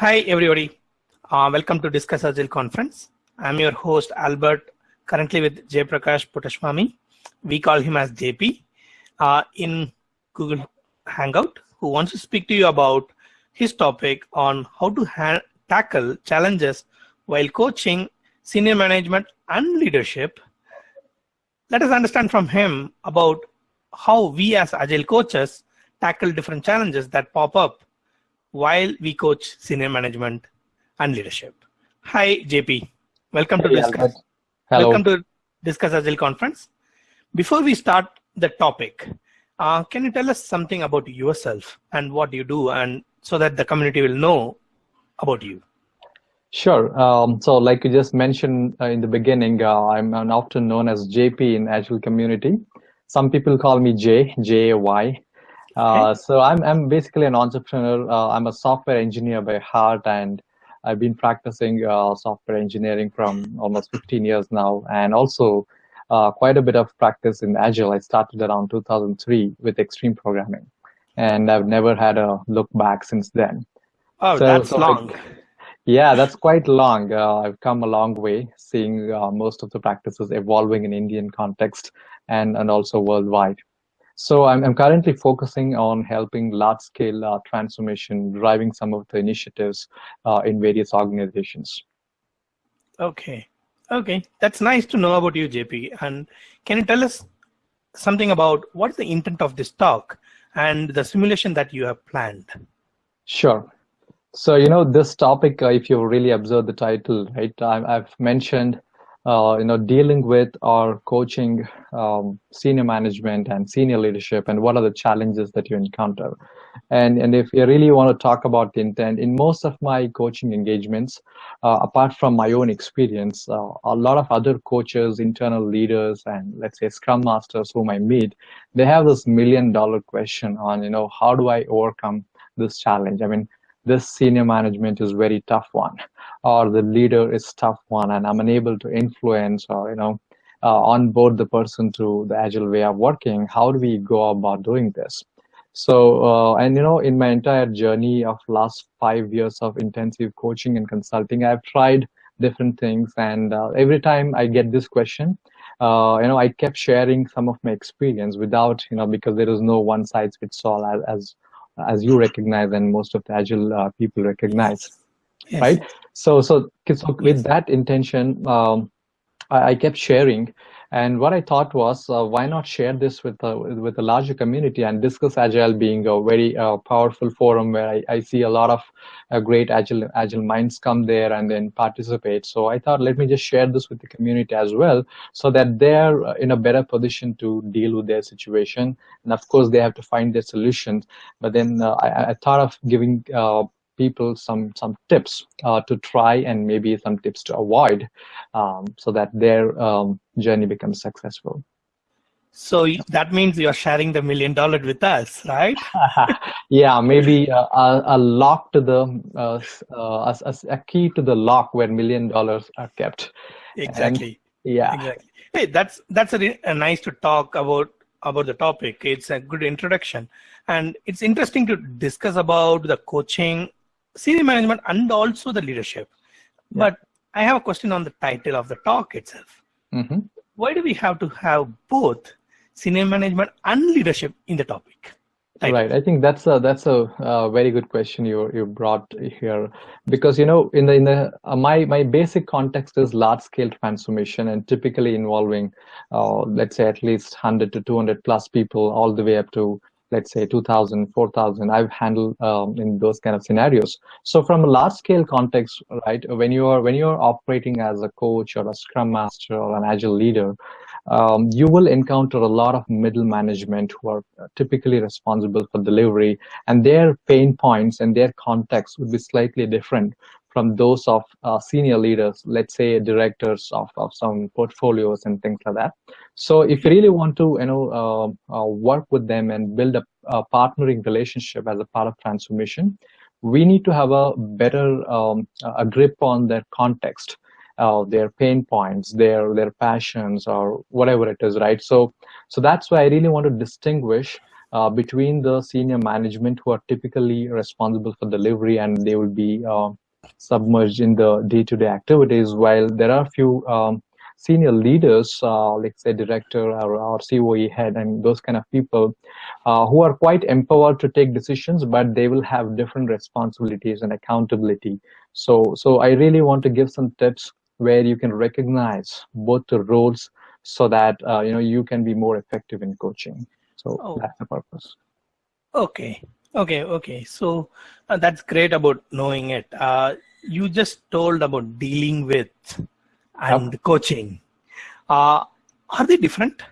Hi, everybody. Uh, welcome to Discuss Agile conference. I'm your host, Albert, currently with J. Prakash Puttaswamy. We call him as JP uh, in Google Hangout, who wants to speak to you about his topic on how to tackle challenges while coaching senior management and leadership. Let us understand from him about how we as Agile coaches tackle different challenges that pop up while we coach senior management and leadership. Hi, JP. Welcome to Hey, discuss. Hello. Welcome to Discuss Agile conference. Before we start the topic, uh, can you tell us something about yourself and what you do, and so that the community will know about you? Sure. Um, so, like you just mentioned uh, in the beginning, uh, I'm, I'm often known as JP in Agile community. Some people call me J, J A Y. Uh, so I'm I'm basically an entrepreneur. Uh, I'm a software engineer by heart, and I've been practicing uh, software engineering from almost 15 years now, and also uh, quite a bit of practice in Agile. I started around 2003 with extreme programming, and I've never had a look back since then. Oh, So- that's so long. like- Yeah, that's quite long. Uh, I've come a long way, seeing uh, most of the practices evolving in Indian context and, and also worldwide. So I'm, I'm currently focusing on helping large-scale uh, transformation, driving some of the initiatives uh, in various organizations. Okay. Okay. That's nice to know about you, JP. And can you tell us something about what's the intent of this talk and the simulation that you have planned? Sure. So, you know, this topic, uh, if you really observe the title, right, I, I've mentioned, uh, you know, dealing with or coaching um, senior management and senior leadership and what are the challenges that you encounter. And, and if you really want to talk about intent, in most of my coaching engagements, uh, apart from my own experience, uh, a lot of other coaches, internal leaders, and let's say scrum masters whom I meet, they have this million dollar question on, you know, how do I overcome this challenge? I mean, this senior management is very tough one or the leader is tough one and i'm unable to influence or you know uh, onboard the person to the agile way of working how do we go about doing this? So uh, and you know in my entire journey of last five years of intensive coaching and consulting i've tried different things and uh, every time i get this question uh, you know i kept sharing some of my experience without you know because there is no one size fits all as, as as you recognize and most of the agile uh, people recognize Yes. right so so, so with that intention um, I, I kept sharing and what i thought was uh, why not share this with uh, with a larger community and discuss agile being a very uh, powerful forum where I, I see a lot of uh, great agile agile minds come there and then participate. So i thought let me just share this with the community as well so that they're uh, in a better position to deal with their situation. And of course they have to find their solutions. But then uh, I, I thought of giving people some some tips uh, to try and maybe some tips to avoid um, so that their um, journey becomes successful So that means you're sharing the million dollar with us, right? yeah maybe uh, a, a lock to the uh, uh, a, a- key to the lock where million dollars are kept Exactly. yeah Exactly. Hey, that's that's a, a nice to talk about about the topic. It's a good introduction, and it's interesting to discuss about the coaching, senior management, and also the leadership. Yeah. But I have a question on the title of the talk itself. hmm Why do we have to have both senior management and leadership in the topic? Title. Right. I think that's a that's a uh, very good question you you brought here because you know in the in the uh, my my basic context is large scale transformation and typically involving uh, let's say at least 100 to 200 plus people all the way up to let's say 2000 4000 I've handled um, in those kind of scenarios. So from a large scale context, right, when you are when you are operating as a coach or a scrum master or an agile leader, um, you will encounter a lot of middle management who are typically responsible for delivery and their pain points and their context would be slightly different from those of uh, senior leaders let's say directors of, of some portfolios and things like that so if you really want to you know uh, uh, work with them and build a, a partnering relationship as a part of transformation we need to have a better um, a grip on their context uh, their pain points, their their passions, or whatever it is, right? So, so that's why I really want to distinguish uh, between the senior management who are typically responsible for delivery and they will be uh, submerged in the day-to-day -day activities while there are a few um, senior leaders, uh, like say director or, or COE head and those kind of people uh, who are quite empowered to take decisions, but they will have different responsibilities and accountability. So, so I really want to give some tips where you can recognize both the roles so that uh, you know you can be more effective in coaching. So oh. that's the purpose. Okay. Okay. Okay. So uh, that's great about knowing it. Uh, you just told about dealing with and yep. coaching. Uh, are they different?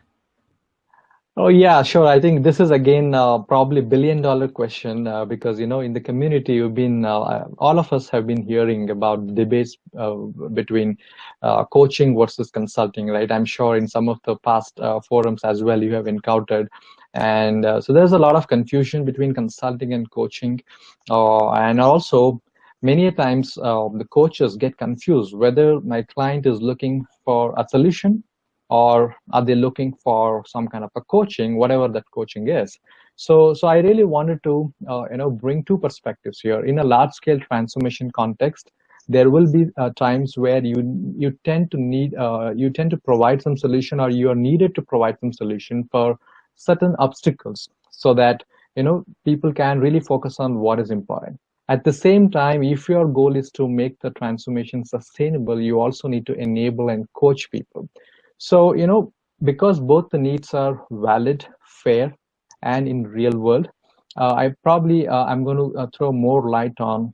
Oh yeah, sure. I think this is again uh, probably billion dollar question uh, because you know in the community you've been uh, all of us have been hearing about debates uh, between uh, coaching versus consulting, right? I'm sure in some of the past uh, forums as well you have encountered, and so there's a lot of confusion between consulting and coaching, and also many times uh, the coaches get confused whether my client is looking for a solution or are they looking for some kind of a coaching whatever that coaching is. So so i really wanted to uh, you know bring two perspectives here. In a large scale transformation context there will be uh, times where you you tend to need uh, you tend to provide some solution or you are needed to provide some solution for certain obstacles so that you know people can really focus on what is important. At the same time, if your goal is to make the transformation sustainable, you also need to enable and coach people. So, you know, because both the needs are valid, fair, and in real world, uh, I probably, uh, I'm going to uh, throw more light on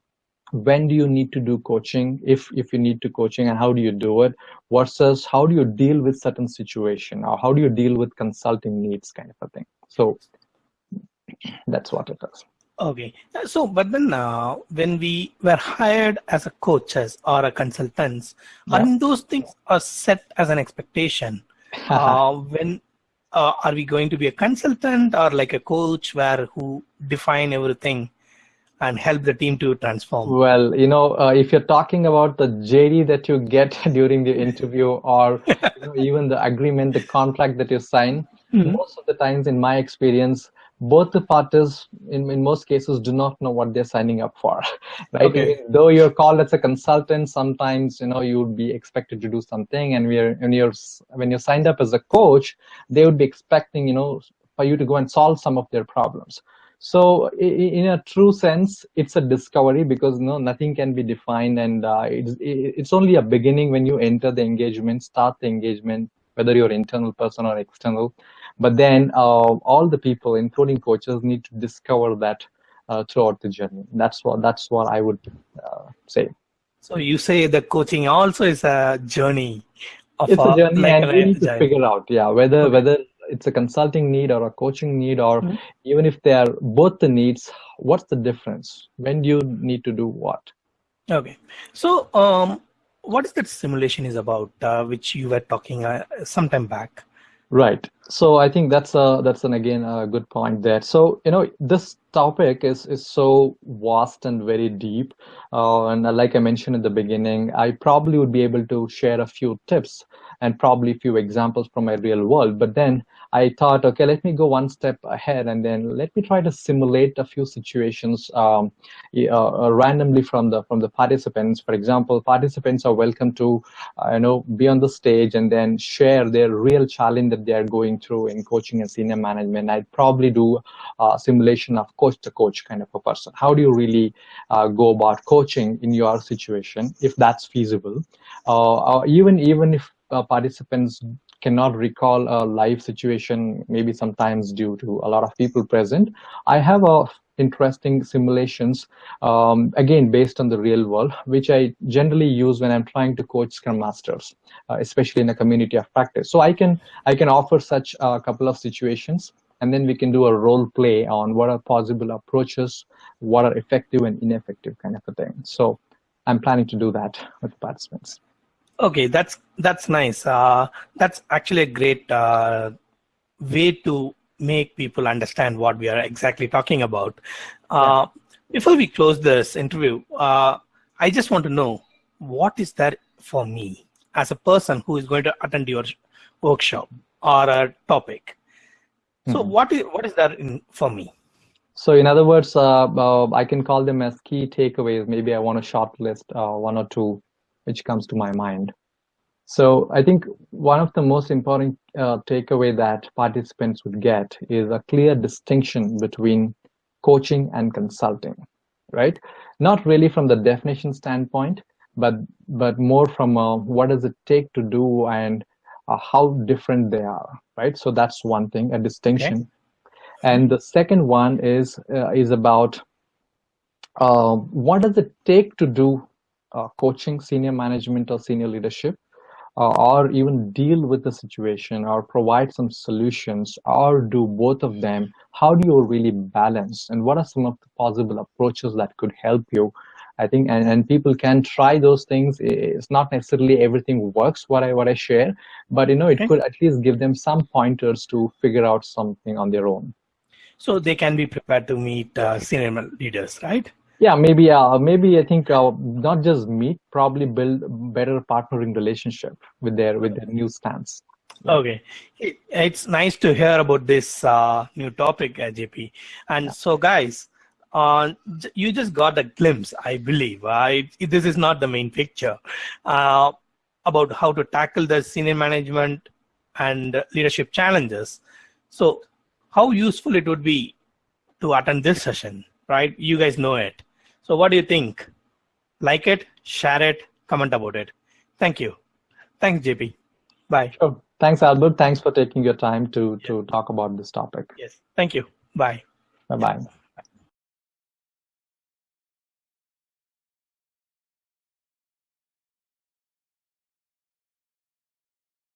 when do you need to do coaching, if, if you need to coaching and how do you do it, versus how do you deal with certain situation or how do you deal with consulting needs kind of a thing. So that's what it is. Okay. So, but then uh, when we were hired as a coaches or a consultants, yeah. Mean, those things are set as an expectation. uh, when uh, are we going to be a consultant or like a coach where who define everything and help the team to transform? Well, you know, uh, if you're talking about the JD that you get during the interview or you know, even the agreement, the contract that you sign, mm -hmm. most of the times in my experience, both the parties in, in most cases do not know what they're signing up for right? Okay. though you're called as a consultant sometimes you know you would be expected to do something and we're when you're when you're signed up as a coach they would be expecting you know for you to go and solve some of their problems. So in a true sense it's a discovery because you know nothing can be defined and uh, it's, it's only a beginning when you enter the engagement start the engagement whether you're internal person or external but then uh, all the people, including coaches, need to discover that uh, throughout the journey. That's what that's what I would uh, say. So you say the coaching also is a journey. it's a, journey, like and we need to figure out, yeah, whether okay. whether it's a consulting need or a coaching need, or mm -hmm. even if they are both the needs, what's the difference? When do you need to do what? Okay, so um, what is that simulation is about, uh, which you were talking uh, some time back? Right. So I think that's a that's an again a good point there. So you know this topic is is so vast and very deep, uh, and like I mentioned at the beginning, I probably would be able to share a few tips and probably a few examples from my real world. But then I thought, okay, let me go one step ahead and then let me try to simulate a few situations um, uh, randomly from the from the participants. For example, participants are welcome to, uh, you know, be on the stage and then share their real challenge that they are going through in coaching and senior management. I'd probably do a simulation of coach to coach kind of a person. How do you really uh, go about coaching in your situation if that's feasible? Uh, even even if uh, participants cannot recall a live situation, maybe sometimes due to a lot of people present. I have a interesting simulations, um, again, based on the real world, which I generally use when I'm trying to coach Scrum Masters, uh, especially in a community of practice. So I can, I can offer such a couple of situations and then we can do a role play on what are possible approaches, what are effective and ineffective kind of a thing. So I'm planning to do that with participants. Okay, that's that's nice. Uh, that's actually a great uh, way to make people understand what we are exactly talking about. Uh, yeah. Before we close this interview, uh, I just want to know what is there for me as a person who is going to attend your workshop or a topic. So Mhm. what is what is that in, for me? So in other words, uh, uh, I can call them as key takeaways. Maybe I want to shortlist uh, one or two, which comes to my mind. So I think one of the most important uh, takeaway that participants would get is a clear distinction between coaching and consulting, right? Not really from the definition standpoint, but but more from uh, what does it take to do and uh, how different they are, right? So that's one thing, a distinction. And the second one is uh, is about uh, what does it take to do coaching, senior management, or senior leadership, uh, or even deal with the situation, or provide some solutions, or do both of them? How do you really balance? And what are some of the possible approaches that could help you? I think, and, and people can try those things. It's not necessarily everything works what I what I share, but you know it Okay. could at least give them some pointers to figure out something on their own. So they can be prepared to meet uh, senior leaders, right? Yeah, maybe uh, maybe I think uh, not just meet, probably build better partnering relationship with their with their new stance. Yeah. Okay, it's nice to hear about this uh, new topic, uh, JP. And so, guys, uh, you just got a glimpse, I believe. I, this is not the main picture uh, about how to tackle the senior management and leadership challenges. So, how useful it would be to attend this session, right? You guys know it. So, what do you think? Like it, share it, comment about it. Thank you. Thanks, JP. Bye. Sure. Thanks, Albert. Thanks for taking your time to to talk about this topic. Yes. Thank you. Bye. Bye bye.